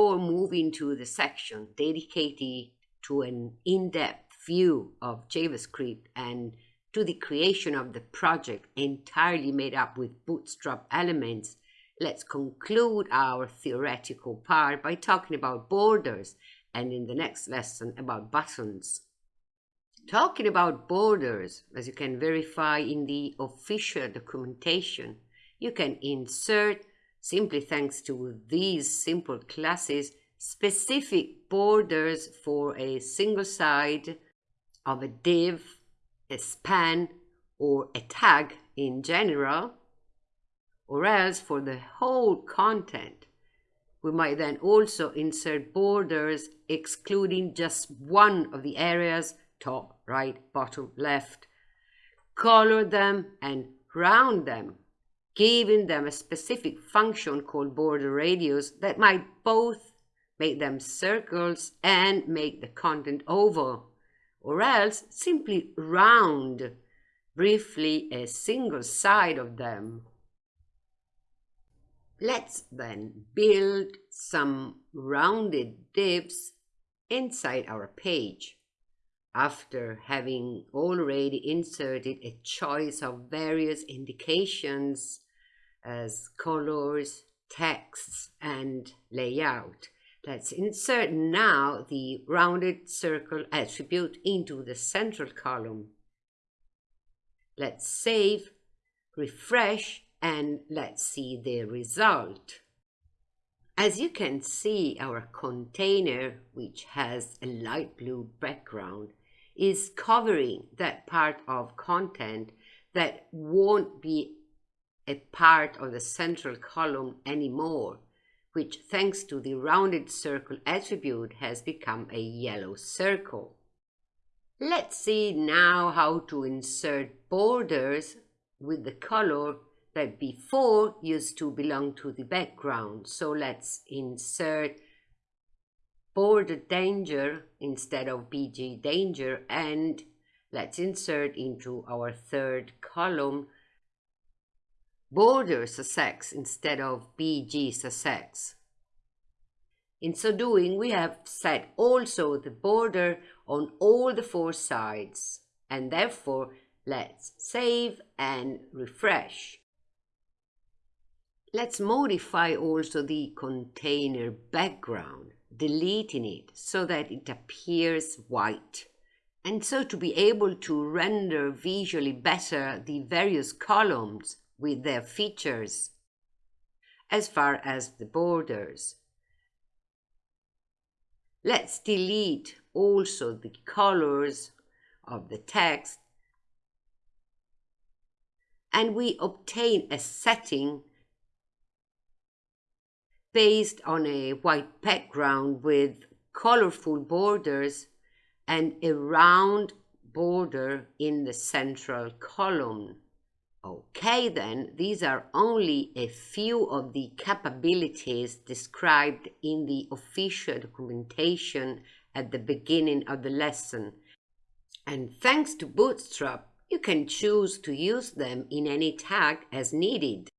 before moving to the section dedicated to an in-depth view of JavaScript and to the creation of the project entirely made up with Bootstrap elements, let's conclude our theoretical part by talking about borders and in the next lesson about buttons. Talking about borders, as you can verify in the official documentation, you can insert, simply thanks to these simple classes, specific borders for a single side of a div, a span, or a tag in general, or else for the whole content. We might then also insert borders excluding just one of the areas, top, right, bottom, left, color them and round them, giving them a specific function called border radius that might both make them circles and make the content oval, or else simply round briefly a single side of them. Let's then build some rounded divs inside our page. After having already inserted a choice of various indications as colors, texts, and layout, let's insert now the rounded circle attribute into the central column. Let's save, refresh, and let's see the result. As you can see, our container, which has a light blue background, is covering that part of content that won't be a part of the central column anymore, which thanks to the rounded circle attribute has become a yellow circle. Let's see now how to insert borders with the color that before used to belong to the background. So let's insert border danger instead of BG danger and let's insert into our third column border success instead of BG success. In so doing, we have set also the border on all the four sides and therefore let's save and refresh. Let's modify also the container background, deleting it so that it appears white. And so to be able to render visually better the various columns with their features as far as the borders. Let's delete also the colors of the text and we obtain a setting based on a white background with colorful borders and a round border in the central column. Okay then, these are only a few of the capabilities described in the official documentation at the beginning of the lesson. And thanks to Bootstrap, you can choose to use them in any tag as needed.